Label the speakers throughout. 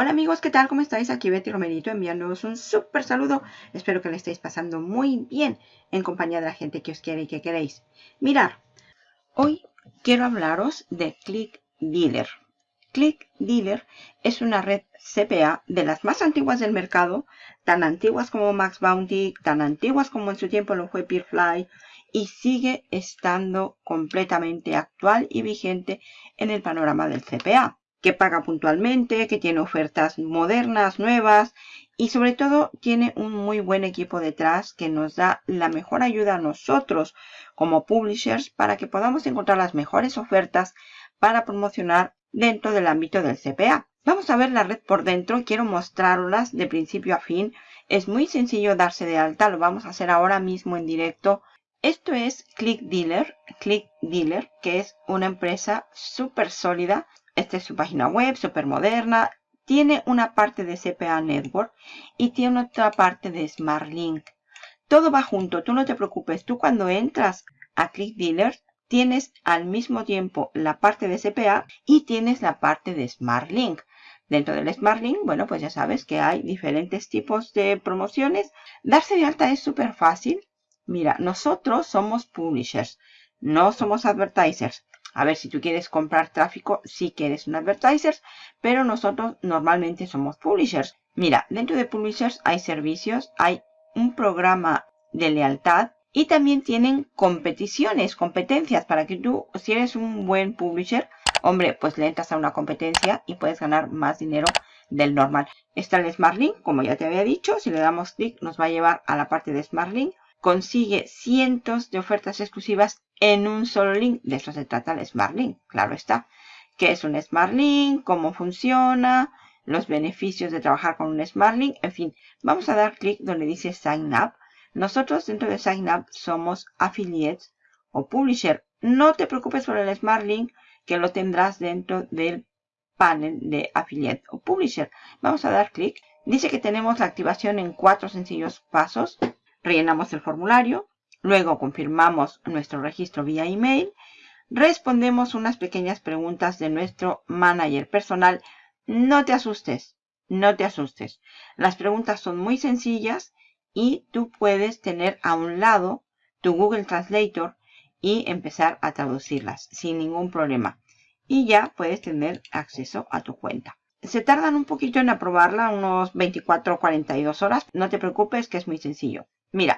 Speaker 1: Hola amigos, ¿qué tal? ¿Cómo estáis? Aquí Betty Romerito enviándoos un súper saludo. Espero que le estéis pasando muy bien en compañía de la gente que os quiere y que queréis. Mirar, hoy quiero hablaros de Click Dealer. Click Dealer es una red CPA de las más antiguas del mercado, tan antiguas como Max Bounty, tan antiguas como en su tiempo lo fue Peerfly, y sigue estando completamente actual y vigente en el panorama del CPA que paga puntualmente, que tiene ofertas modernas, nuevas y sobre todo tiene un muy buen equipo detrás que nos da la mejor ayuda a nosotros como publishers para que podamos encontrar las mejores ofertas para promocionar dentro del ámbito del CPA. Vamos a ver la red por dentro, quiero mostrarlas de principio a fin. Es muy sencillo darse de alta, lo vamos a hacer ahora mismo en directo. Esto es Click Dealer, Click Dealer, que es una empresa súper sólida esta es su página web, súper moderna. Tiene una parte de CPA Network y tiene otra parte de Smart Link. Todo va junto, tú no te preocupes. Tú cuando entras a Click Dealer tienes al mismo tiempo la parte de CPA y tienes la parte de Smart Link. Dentro del Smart Link, bueno, pues ya sabes que hay diferentes tipos de promociones. Darse de alta es súper fácil. Mira, nosotros somos publishers, no somos advertisers. A ver, si tú quieres comprar tráfico, sí que eres un advertiser, pero nosotros normalmente somos publishers. Mira, dentro de publishers hay servicios, hay un programa de lealtad y también tienen competiciones, competencias para que tú, si eres un buen publisher, hombre, pues le entras a una competencia y puedes ganar más dinero del normal. Está el Smart Link, como ya te había dicho, si le damos clic nos va a llevar a la parte de Smart Link. Consigue cientos de ofertas exclusivas en un solo link. De eso se trata el Smart Link, claro está. ¿Qué es un Smart Link? ¿Cómo funciona? Los beneficios de trabajar con un Smart Link. En fin, vamos a dar clic donde dice Sign Up. Nosotros dentro de Sign Up somos affiliates o publisher. No te preocupes por el Smart Link que lo tendrás dentro del panel de affiliate o publisher. Vamos a dar clic. Dice que tenemos la activación en cuatro sencillos pasos. Rellenamos el formulario, Luego confirmamos nuestro registro vía email. Respondemos unas pequeñas preguntas de nuestro manager personal. No te asustes, no te asustes. Las preguntas son muy sencillas y tú puedes tener a un lado tu Google Translator y empezar a traducirlas sin ningún problema. Y ya puedes tener acceso a tu cuenta. Se tardan un poquito en aprobarla, unos 24 o 42 horas. No te preocupes que es muy sencillo. Mira,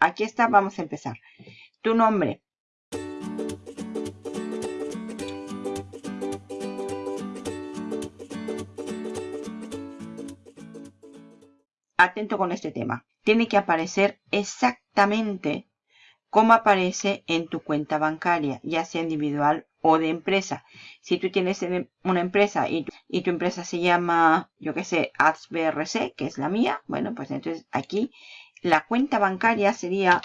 Speaker 1: Aquí está, vamos a empezar. Tu nombre. Atento con este tema. Tiene que aparecer exactamente como aparece en tu cuenta bancaria, ya sea individual o de empresa. Si tú tienes una empresa y, y tu empresa se llama, yo qué sé, AdsBRC, que es la mía, bueno, pues entonces aquí la cuenta bancaria sería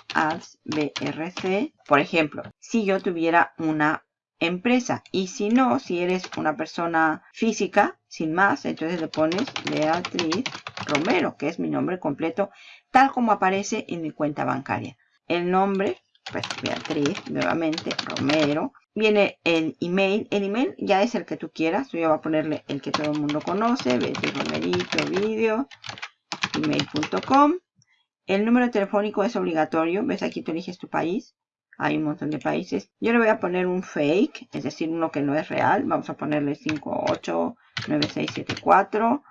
Speaker 1: BRC, por ejemplo, si yo tuviera una empresa. Y si no, si eres una persona física, sin más, entonces le pones Beatriz Romero, que es mi nombre completo, tal como aparece en mi cuenta bancaria. El nombre, pues Beatriz, nuevamente, Romero. Viene el email. El email ya es el que tú quieras. Yo voy a ponerle el que todo el mundo conoce, Beatriz Romerito, video, email.com. El número telefónico es obligatorio. ¿Ves? Aquí tú eliges tu país. Hay un montón de países. Yo le voy a poner un fake, es decir, uno que no es real. Vamos a ponerle 589674.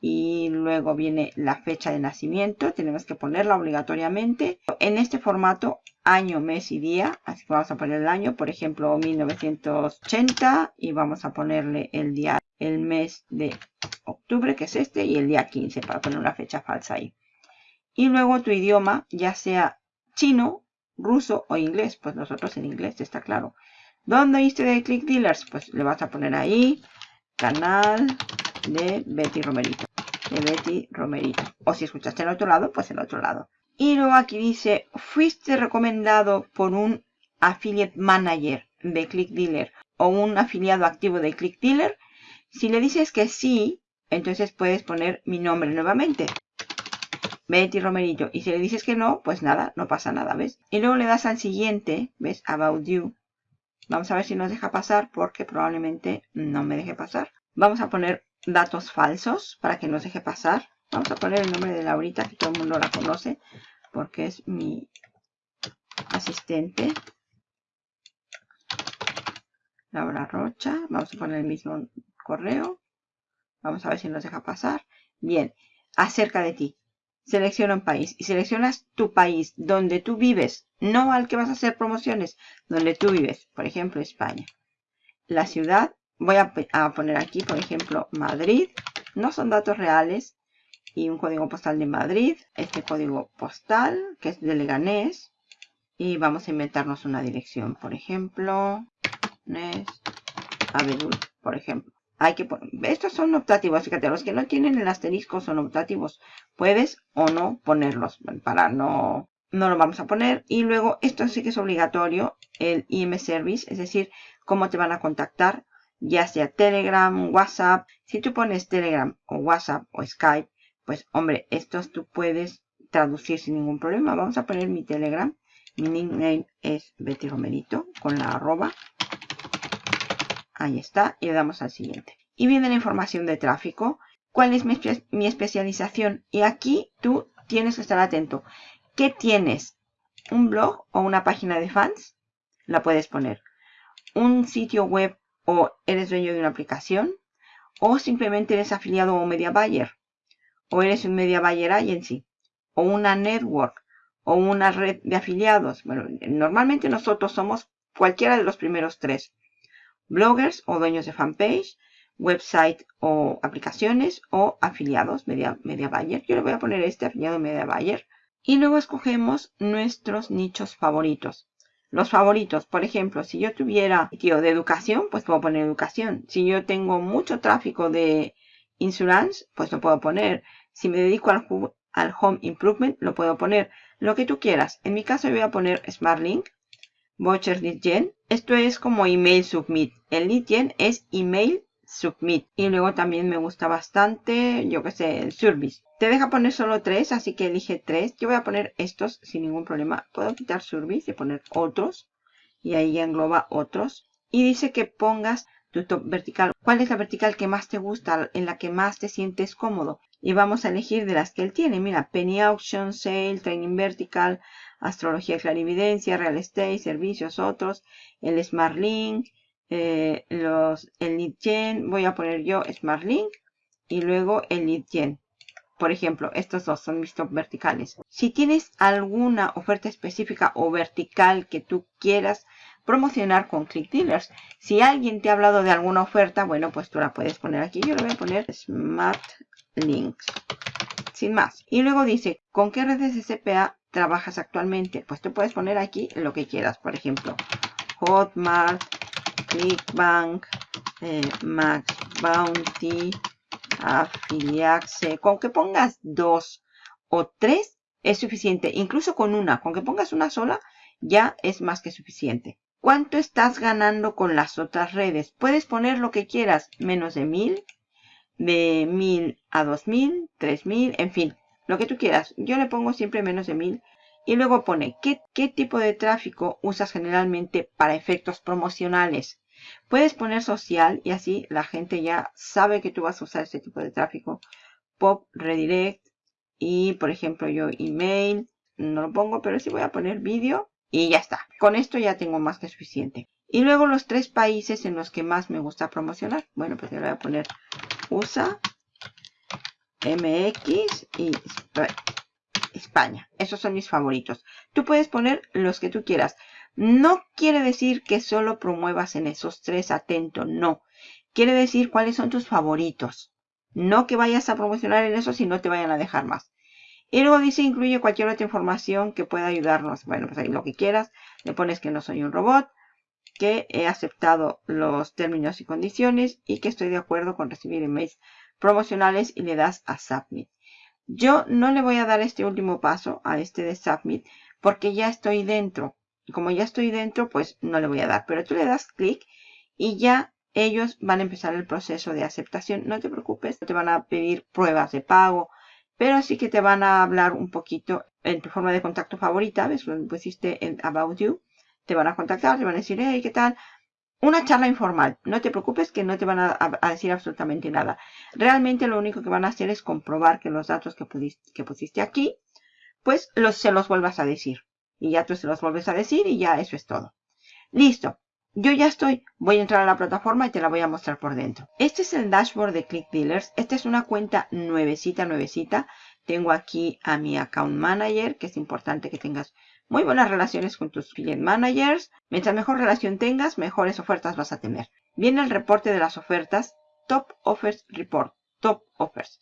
Speaker 1: Y luego viene la fecha de nacimiento. Tenemos que ponerla obligatoriamente. En este formato, año, mes y día. Así que vamos a poner el año, por ejemplo, 1980. Y vamos a ponerle el día, el mes de octubre, que es este. Y el día 15 para poner una fecha falsa ahí. Y luego tu idioma, ya sea chino, ruso o inglés. Pues nosotros en inglés, está claro. ¿Dónde oíste de Click Dealers? Pues le vas a poner ahí, canal de Betty Romerito. De Betty Romerito. O si escuchaste en otro lado, pues en otro lado. Y luego aquí dice, fuiste recomendado por un affiliate manager de Click Dealer o un afiliado activo de Click Dealer. Si le dices que sí, entonces puedes poner mi nombre nuevamente. Betty Romerito. Y si le dices que no, pues nada, no pasa nada, ¿ves? Y luego le das al siguiente, ¿ves? About you. Vamos a ver si nos deja pasar porque probablemente no me deje pasar. Vamos a poner datos falsos para que nos deje pasar. Vamos a poner el nombre de Laurita, que todo el mundo la conoce, porque es mi asistente. Laura Rocha. Vamos a poner el mismo correo. Vamos a ver si nos deja pasar. Bien, acerca de ti. Selecciona un país y seleccionas tu país donde tú vives, no al que vas a hacer promociones, donde tú vives, por ejemplo, España. La ciudad, voy a, poner aquí, por ejemplo, Madrid. No son datos reales. Y un código postal de Madrid. Este código postal, que es de Leganés. Y vamos a inventarnos una dirección, por ejemplo, Nes, Abedul, por ejemplo. Hay que estos son optativos, fíjate, los que no tienen el asterisco son optativos. Puedes o no ponerlos, para no, no lo vamos a poner. Y luego, esto sí que es obligatorio, el IM Service, es decir, cómo te van a contactar, ya sea Telegram, WhatsApp. Si tú pones Telegram o WhatsApp o Skype, pues hombre, estos tú puedes traducir sin ningún problema. Vamos a poner mi Telegram. Mi nickname es Betty Romerito con la arroba. Ahí está. Y le damos al siguiente. Y viene la información de tráfico. ¿Cuál es mi, especialización? Y aquí tú tienes que estar atento. ¿Qué tienes? ¿Un blog o una página de fans? La puedes poner. ¿Un sitio web o eres dueño de una aplicación? ¿O simplemente eres afiliado o media buyer? ¿O eres un media buyer agency? ¿O una network? o una red de afiliados. Bueno, normalmente nosotros somos cualquiera de los primeros tres. Bloggers o dueños de fanpage, website o aplicaciones o afiliados, media, media buyer. Yo le voy a poner este afiliado media buyer. Y luego escogemos nuestros nichos favoritos. Los favoritos, por ejemplo, si yo tuviera sitio de educación, pues puedo poner educación. Si yo tengo mucho tráfico de insurance, pues lo puedo poner. Si me dedico al, al home improvement, lo puedo poner lo que tú quieras. En mi caso voy a poner SmartLink, Voucher Lead Gen. Esto es como email submit. El lead gen es email submit. Y luego también me gusta bastante, yo que sé, el service. Te deja poner solo tres, así que elige tres. Yo voy a poner estos sin ningún problema. Puedo quitar service y poner otros. Y ahí engloba otros. Y dice que pongas tu top vertical. ¿Cuál es la vertical que más te gusta? En la que más te sientes cómodo y vamos a elegir de las que él tiene. Mira, Penny Auction, Sale, Training Vertical, Astrología Clarividencia, Real Estate, Servicios, otros, el Smart Link, eh, los, el Lead Gen, voy a poner yo Smart Link y luego el Lead Gen. Por ejemplo, estos dos son mis top verticales. Si tienes alguna oferta específica o vertical que tú quieras promocionar con Click Dealers. Si alguien te ha hablado de alguna oferta, bueno, pues tú la puedes poner aquí. Yo le voy a poner Smart links. Sin más. Y luego dice, ¿con qué redes de CPA trabajas actualmente? Pues tú puedes poner aquí lo que quieras. Por ejemplo, Hotmart, Clickbank, eh, Max Bounty, Affiliaxe. Con que pongas dos o tres es suficiente. Incluso con una. Con que pongas una sola ya es más que suficiente. ¿Cuánto estás ganando con las otras redes? Puedes poner lo que quieras. Menos de mil, de 1000 a 2000, 3000, en fin, lo que tú quieras. Yo le pongo siempre menos de 1000 y luego pone ¿qué, qué tipo de tráfico usas generalmente para efectos promocionales. Puedes poner social y así la gente ya sabe que tú vas a usar este tipo de tráfico. Pop, redirect y por ejemplo yo email, no lo pongo, pero sí voy a poner vídeo y ya está. Con esto ya tengo más que suficiente. Y luego los tres países en los que más me gusta promocionar. Bueno, pues yo le voy a poner USA, MX y España. Esos son mis favoritos. Tú puedes poner los que tú quieras. No quiere decir que solo promuevas en esos tres, atento, no. Quiere decir cuáles son tus favoritos. No que vayas a promocionar en esos y no te vayan a dejar más. Y luego dice incluye cualquier otra información que pueda ayudarnos. Bueno, pues ahí lo que quieras. Le pones que no soy un robot que he aceptado los términos y condiciones y que estoy de acuerdo con recibir emails promocionales y le das a Submit. Yo no le voy a dar este último paso a este de Submit porque ya estoy dentro. Como ya estoy dentro, pues no le voy a dar. Pero tú le das clic y ya ellos van a empezar el proceso de aceptación. No te preocupes, te van a pedir pruebas de pago, pero sí que te van a hablar un poquito en tu forma de contacto favorita. ¿Ves? Lo pusiste en About You te van a contactar, te van a decir, hey, ¿qué tal? Una charla informal. No te preocupes que no te van a, decir absolutamente nada. Realmente lo único que van a hacer es comprobar que los datos que, pusiste aquí, pues los, se los vuelvas a decir. Y ya tú se los vuelves a decir y ya eso es todo. Listo. Yo ya estoy. Voy a entrar a la plataforma y te la voy a mostrar por dentro. Este es el dashboard de Click Dealers. Esta es una cuenta nuevecita, nuevecita. Tengo aquí a mi account manager, que es importante que tengas muy buenas relaciones con tus client managers. Mientras mejor relación tengas, mejores ofertas vas a tener. Viene el reporte de las ofertas. Top Offers Report. Top Offers.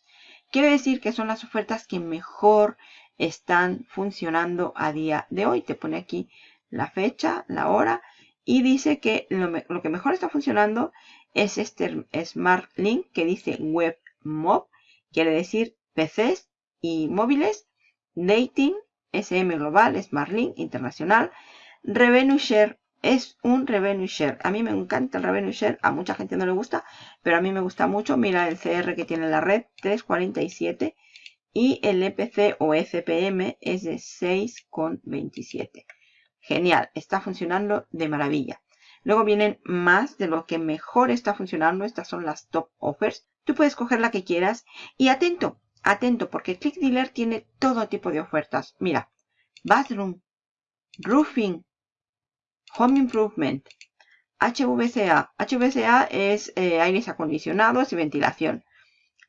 Speaker 1: Quiere decir que son las ofertas que mejor están funcionando a día de hoy. Te pone aquí la fecha, la hora y dice que lo, lo que mejor está funcionando es este Smart Link que dice Web Mob. Quiere decir PCs y móviles. Dating SM Global, SmartLink Internacional. Revenue Share es un Revenue Share. A mí me encanta el Revenue Share, a mucha gente no le gusta, pero a mí me gusta mucho. Mira el CR que tiene la red, 347. Y el EPC o FPM es de 6,27. Genial, está funcionando de maravilla. Luego vienen más de lo que mejor está funcionando. Estas son las top offers. Tú puedes coger la que quieras. Y atento, Atento porque Click Dealer tiene todo tipo de ofertas. Mira, bathroom, roofing, home improvement, HVCA. HVCA es eh, aires acondicionados y ventilación.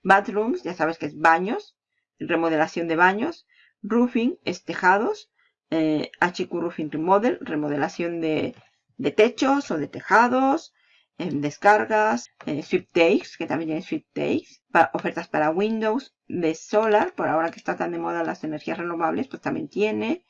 Speaker 1: Bathrooms, ya sabes que es baños, remodelación de baños. Roofing es tejados. Eh, HQ Roofing Remodel, remodelación de, de techos o de tejados en descargas, en Takes, que también tiene Sweep Takes, ofertas para Windows, de Solar, por ahora que está tan de moda las energías renovables, pues también tiene.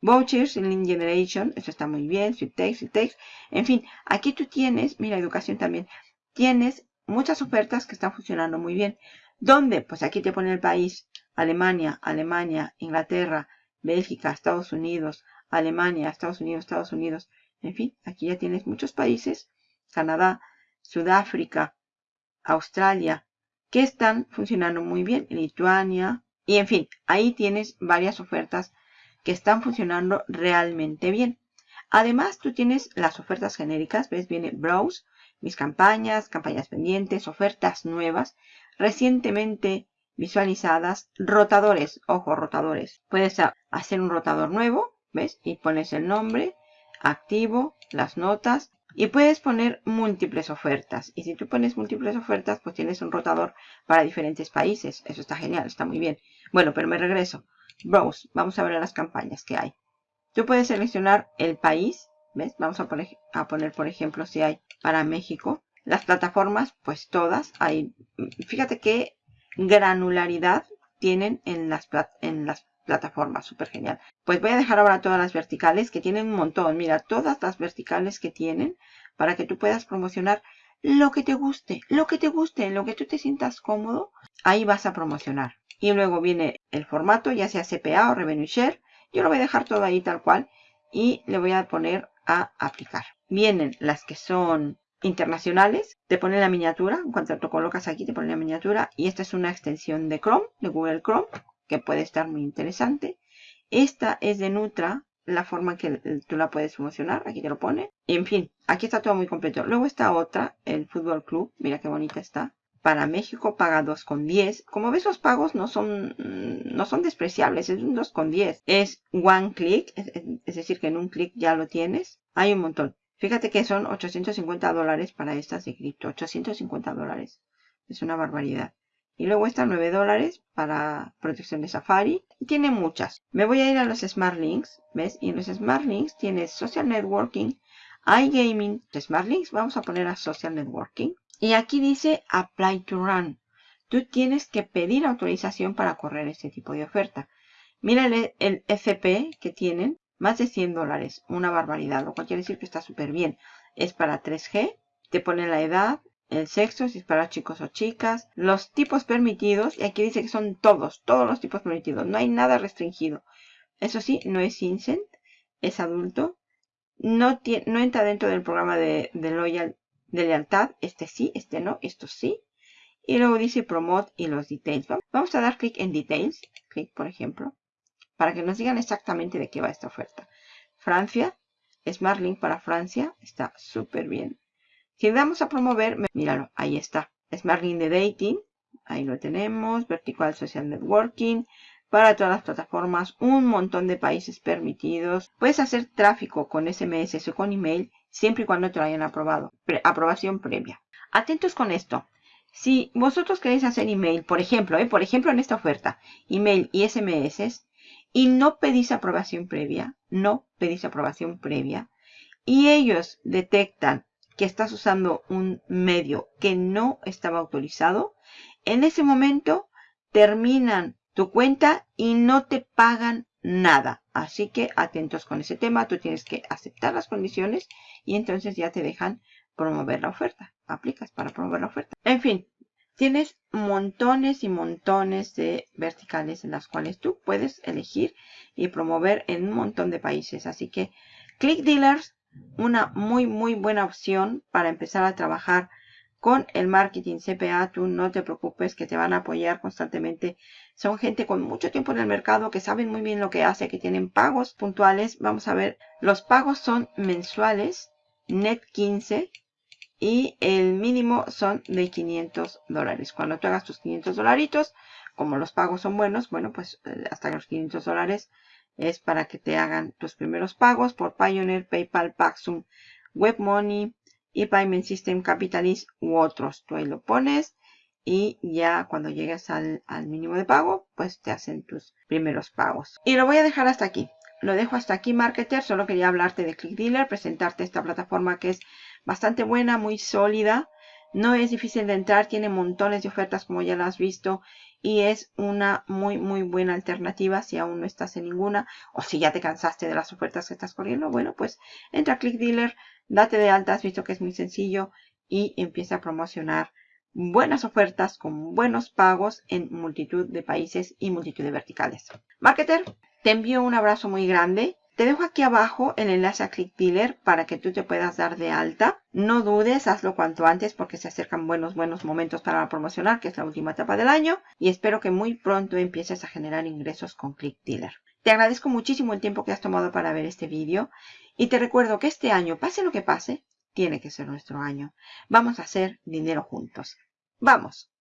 Speaker 1: Vouchers Lean Generation, eso está muy bien, Sweep Takes, Takes. En fin, aquí tú tienes, mira, educación también, tienes muchas ofertas que están funcionando muy bien. ¿Dónde? Pues aquí te pone el país, Alemania, Alemania, Inglaterra, Bélgica, Estados Unidos, Alemania, Estados Unidos, Estados Unidos. En fin, aquí ya tienes muchos países Canadá, Sudáfrica, Australia, que están funcionando muy bien, Lituania, y en fin, ahí tienes varias ofertas que están funcionando realmente bien. Además, tú tienes las ofertas genéricas, ves, viene Browse, mis campañas, campañas pendientes, ofertas nuevas, recientemente visualizadas, rotadores, ojo, rotadores. Puedes hacer un rotador nuevo, ¿ves? Y pones el nombre, activo, las notas, y puedes poner múltiples ofertas. Y si tú pones múltiples ofertas, pues tienes un rotador para diferentes países. Eso está genial, está muy bien. Bueno, pero me regreso. Browse. Vamos a ver las campañas que hay. Tú puedes seleccionar el país. ¿Ves? Vamos a poner, a poner, por ejemplo, si hay para México. Las plataformas, pues todas. Hay, fíjate qué granularidad tienen en las, en las plataforma, súper genial. Pues voy a dejar ahora todas las verticales que tienen un montón. Mira, todas las verticales que tienen para que tú puedas promocionar lo que te guste, lo que te guste, lo que tú te sientas cómodo, ahí vas a promocionar. Y luego viene el formato, ya sea CPA o Revenue Share. Yo lo voy a dejar todo ahí tal cual y le voy a poner a aplicar. Vienen las que son internacionales, te pone la miniatura, en cuanto lo colocas aquí te pone la miniatura y esta es una extensión de Chrome, de Google Chrome que puede estar muy interesante. Esta es de Nutra, la forma que tú la puedes promocionar, aquí te lo pone. En fin, aquí está todo muy completo. Luego está otra, el Fútbol Club, mira qué bonita está. Para México paga 2,10. Como ves, los pagos no son, mm, no son despreciables, es un 2,10. Es one click, es, decir, que en un clic ya lo tienes. Hay un montón. Fíjate que son 850 dólares para estas de cripto. 850 dólares. Es una barbaridad. Y luego está 9 dólares para protección de Safari. Y tiene muchas. Me voy a ir a los Smart Links. ¿Ves? Y en los Smart Links tienes Social Networking, iGaming. Smart Links vamos a poner a Social Networking. Y aquí dice Apply to Run. Tú tienes que pedir autorización para correr este tipo de oferta. Mira el, el FP que tienen. Más de 100 dólares. Una barbaridad. Lo cual quiere decir que está súper bien. Es para 3G. Te pone la edad, el sexo, si es para chicos o chicas, los tipos permitidos, y aquí dice que son todos, todos los tipos permitidos, no hay nada restringido. Eso sí, no es incent, es adulto, no, entra dentro del programa de, loyal, de lealtad, este sí, este no, esto sí. Y luego dice promote y los details. Vamos a dar clic en details, clic por ejemplo, para que nos digan exactamente de qué va esta oferta. Francia, Smart Link para Francia, está súper bien. Si vamos a promover, míralo, ahí está. Smart Link de Dating, ahí lo tenemos. Vertical Social Networking, para todas las plataformas, un montón de países permitidos. Puedes hacer tráfico con SMS o con email siempre y cuando te lo hayan aprobado. aprobación previa. Atentos con esto. Si vosotros queréis hacer email, por ejemplo, ¿eh? por ejemplo en esta oferta, email y SMS, y no pedís aprobación previa, no pedís aprobación previa, y ellos detectan que estás usando un medio que no estaba autorizado, en ese momento terminan tu cuenta y no te pagan nada. Así que atentos con ese tema. Tú tienes que aceptar las condiciones y entonces ya te dejan promover la oferta. Aplicas para promover la oferta. En fin, tienes montones y montones de verticales en las cuales tú puedes elegir y promover en un montón de países. Así que Click Dealers, una muy muy buena opción para empezar a trabajar con el marketing CPA, tú no te preocupes que te van a apoyar constantemente. Son gente con mucho tiempo en el mercado que saben muy bien lo que hace, que tienen pagos puntuales. Vamos a ver, los pagos son mensuales, net 15 y el mínimo son de 500 dólares. Cuando tú hagas tus 500 dolaritos, como los pagos son buenos, bueno, pues eh, hasta los 500 dólares es para que te hagan tus primeros pagos por Pioneer, PayPal, Paxum, WebMoney, y Payment System Capitalist u otros. Tú ahí lo pones y ya cuando llegues al, mínimo de pago, pues te hacen tus primeros pagos. Y lo voy a dejar hasta aquí. Lo dejo hasta aquí, Marketer. Solo quería hablarte de ClickDealer, presentarte esta plataforma que es bastante buena, muy sólida. No es difícil de entrar, tiene montones de ofertas como ya lo has visto y es una muy muy buena alternativa si aún no estás en ninguna o si ya te cansaste de las ofertas que estás corriendo. Bueno, pues entra a ClickDealer, date de alta, has visto que es muy sencillo y empieza a promocionar buenas ofertas con buenos pagos en multitud de países y multitud de verticales. Marketer, te envío un abrazo muy grande. Te dejo aquí abajo el enlace a ClickDealer para que tú te puedas dar de alta. No dudes, hazlo cuanto antes porque se acercan buenos, buenos momentos para promocionar, que es la última etapa del año. Y espero que muy pronto empieces a generar ingresos con ClickDealer. Te agradezco muchísimo el tiempo que has tomado para ver este vídeo. Y te recuerdo que este año, pase lo que pase, tiene que ser nuestro año. Vamos a hacer dinero juntos. ¡Vamos!